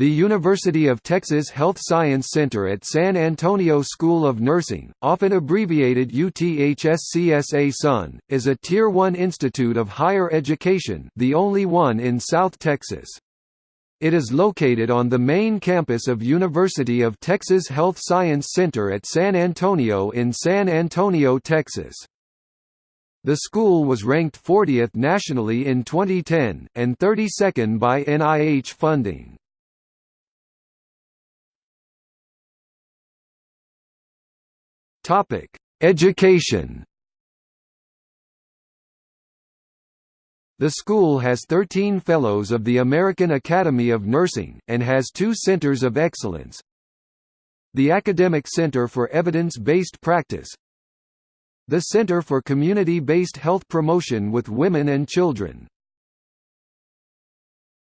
The University of Texas Health Science Center at San Antonio School of Nursing, often abbreviated UTHSCSA-SUN, is a Tier 1 institute of higher education the only one in South Texas. It is located on the main campus of University of Texas Health Science Center at San Antonio in San Antonio, Texas. The school was ranked 40th nationally in 2010, and 32nd by NIH funding. Topic: Education. The school has 13 Fellows of the American Academy of Nursing, and has two Centers of Excellence. The Academic Center for Evidence-Based Practice The Center for Community-Based Health Promotion with Women and Children